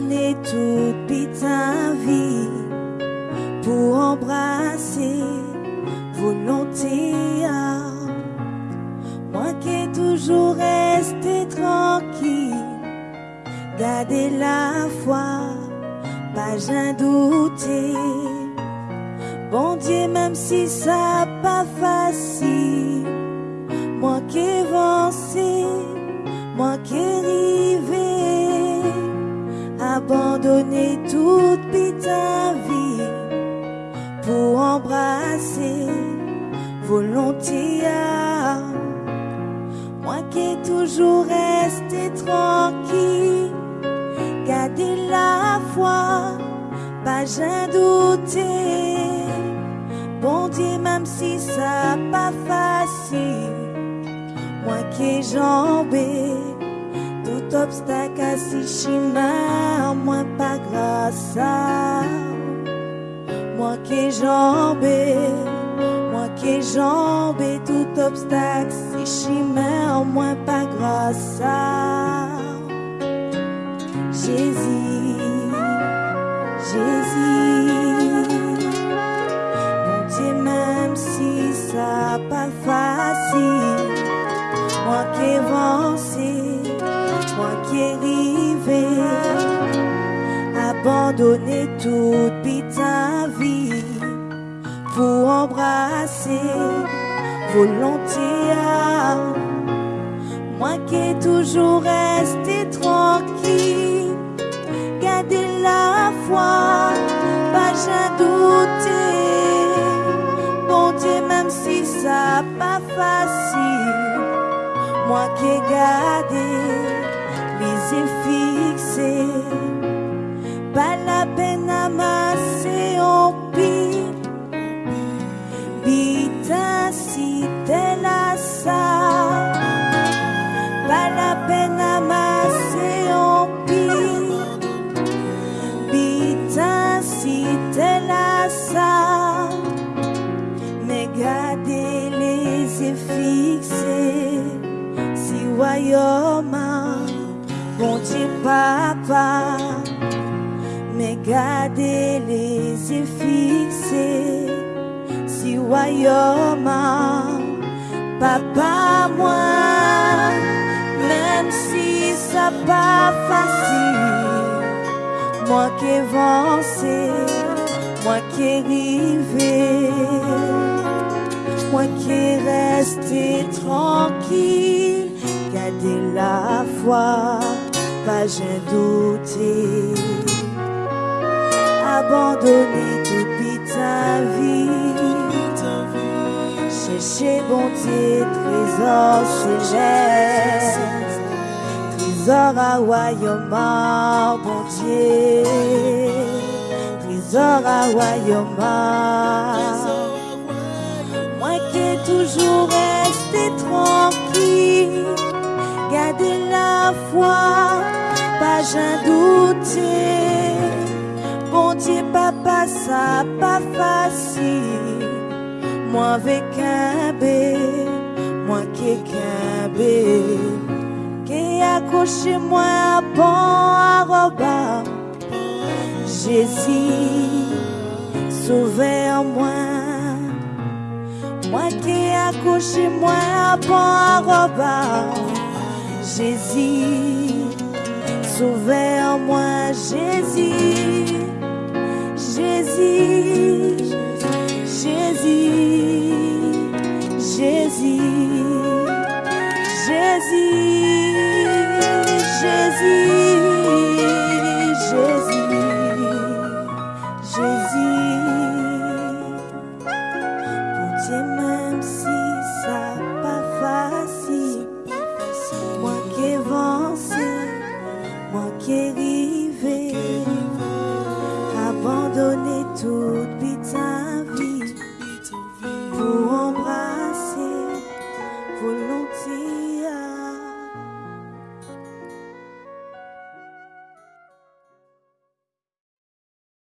toute ta vie pour embrasser volonté. Moi qui ai toujours resté tranquille, garder la foi, pas j'ai douté. Bon Dieu, même si ça pas facile, moi qui ai moi qui ai abandonner toute ta vie pour embrasser volonté. Moi qui ai toujours resté tranquille, garder la foi, pas j'ai douté. Bon Dieu, même si ça pas facile, moi qui ai jambé, tout obstacle à si chemin, moi pas grâce à moi qui jambé, moi qui jambé, tout obstacle si chemin, moi pas grâce à Jésus, Jésus. Mon Dieu, même si ça pas facile, moi qui avancé, moi qui rivé, abandonner toute ta vie pour embrasser volonté. Moi qui ai toujours resté tranquille, garder la foi, pas j'ai douté. Bon Dieu, même si ça pas facile, moi qui ai gardé les yeux royaume, bon Dieu papa, mais gardez les yeux fixés, si royaume, papa moi, même si ça pas facile, moi qui avancé, moi qui ai rivé, moi qui resté tranquille, garder la foi, pas j'ai douté, abandonner toute ta vie, chercher bon Dieu, trésor céleste, trésor à royaume, bon Dieu, trésor à royaume. Moi qui ai toujours resté tranquille, garder la foi, pas j'ai douté. Bon Dieu, papa, ça pas facile. Moi avec un bé, moi qui qu'un bé, qui accroché moi à bon à roba. Jésus, en moi. Qui accroché moi à bon. Jésus, sauvé en moi. Jésus, Jésus, Jésus, Jésus, Jésus, Jésus,